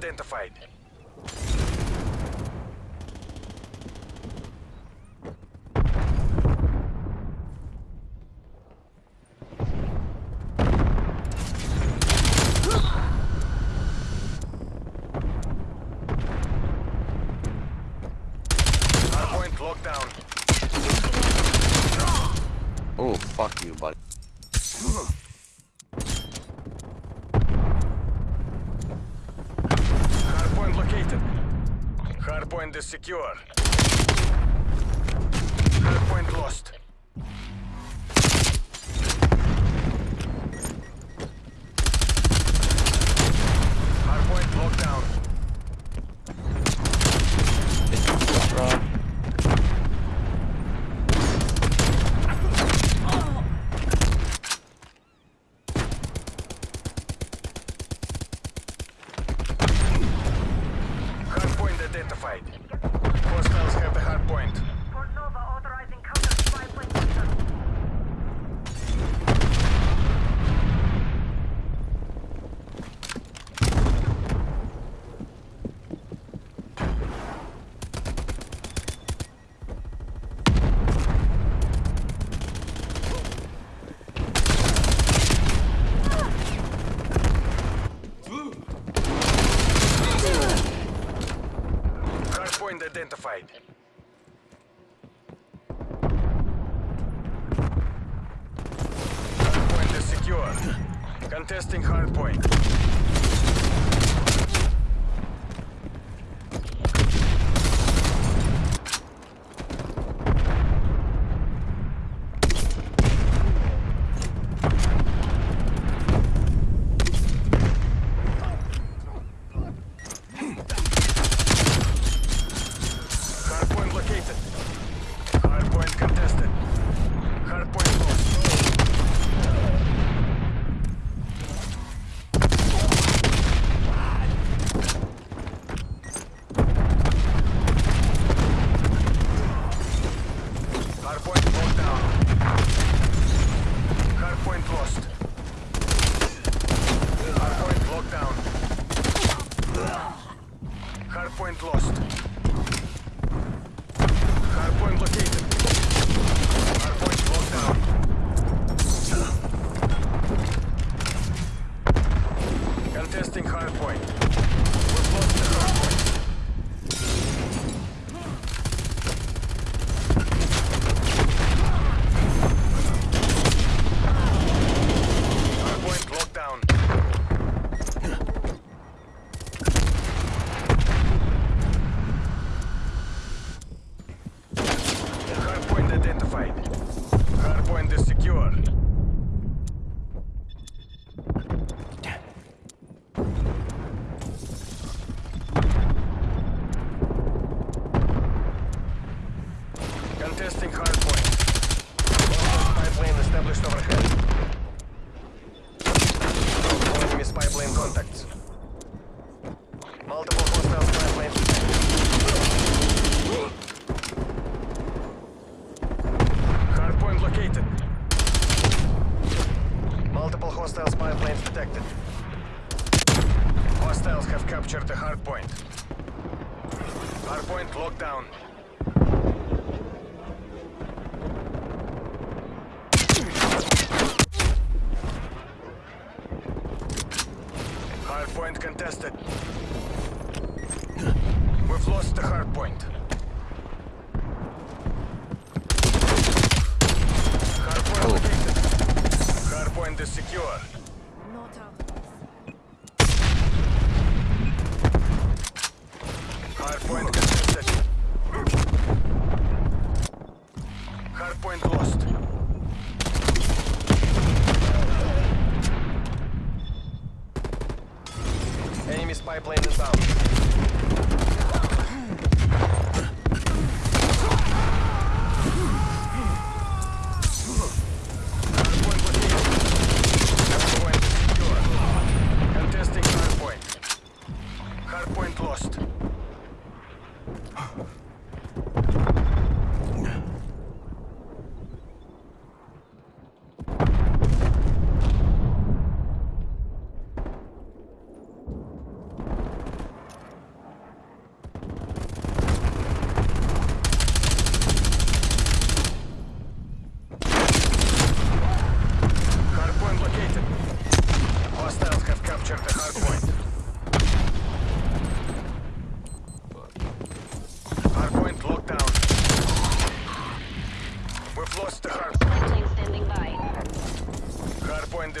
identified. Oh, fuck you, buddy. Hardpoint is secure. Hardpoint lost. identified. Hostiles have the hard point. fight. Hardpoint is secure. Contesting hardpoint. Contesting hard point. hostiles have captured the hardpoint. Hardpoint locked down. Hardpoint contested. We've lost the hardpoint.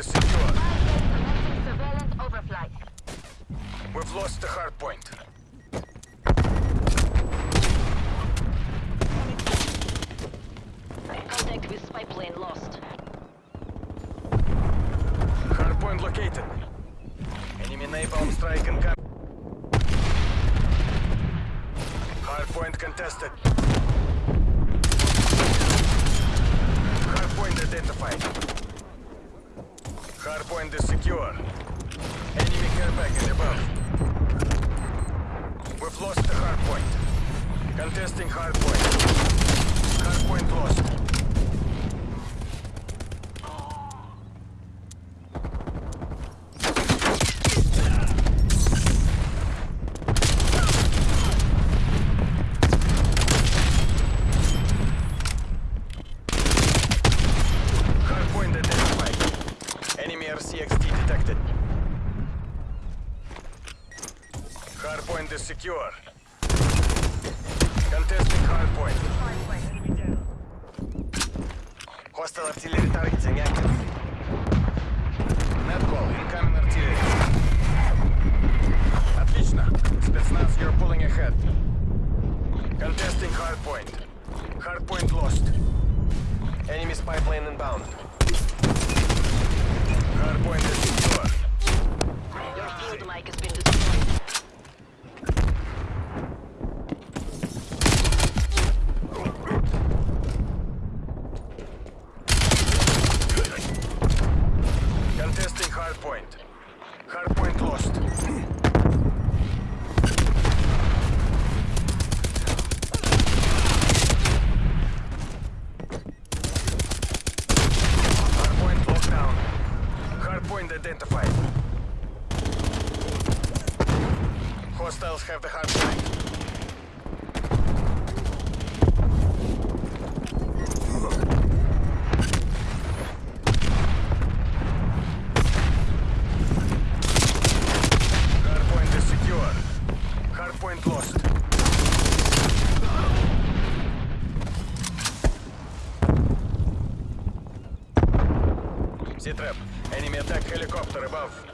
is secure. Surveillance overflight. We've lost the hard point. Contact with spy plane lost. Hard point located. Enemy napalm strike and Hard point contested. Hard point identified. Hard point is secure. Enemy care package above. We've lost the hard point. Contesting hard point. Hard point lost. Hardpoint identified. Enemy RCXD detected. Hardpoint is secure. Contesting hardpoint. Hostile artillery targeting active. Net incoming artillery. Identified. Hostiles have the hardpoint. Hardpoint is Enemy attack helicopter above.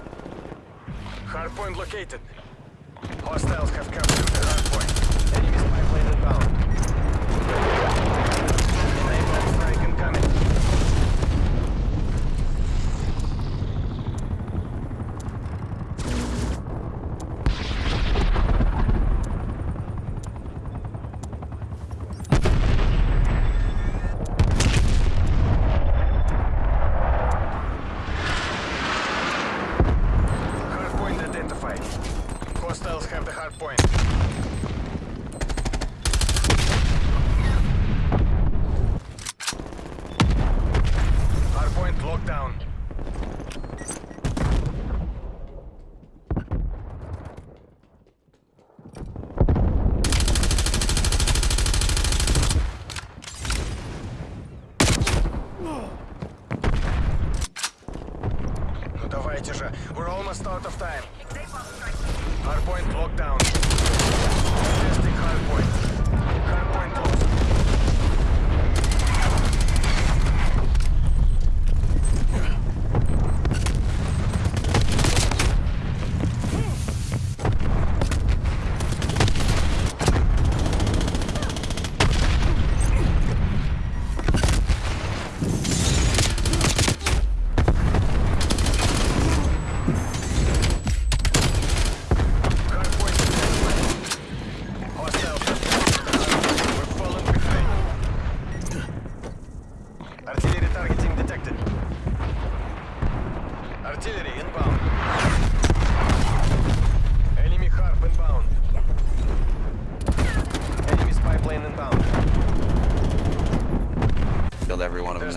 Hardpoint located. Hostiles have captured the hardpoint. Enemy spy plane inbound.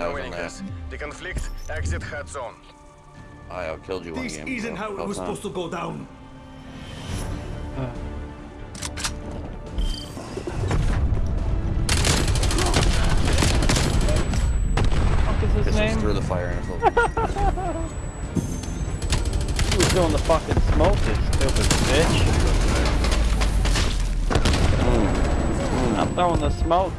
In winning there. this. The conflict exit hot zone. I killed you one This isn't how it was done. supposed to go down. fuck is his This was name? through the fire and He was doing the fucking smoke, you stupid bitch. Mm. I'm throwing the smoke.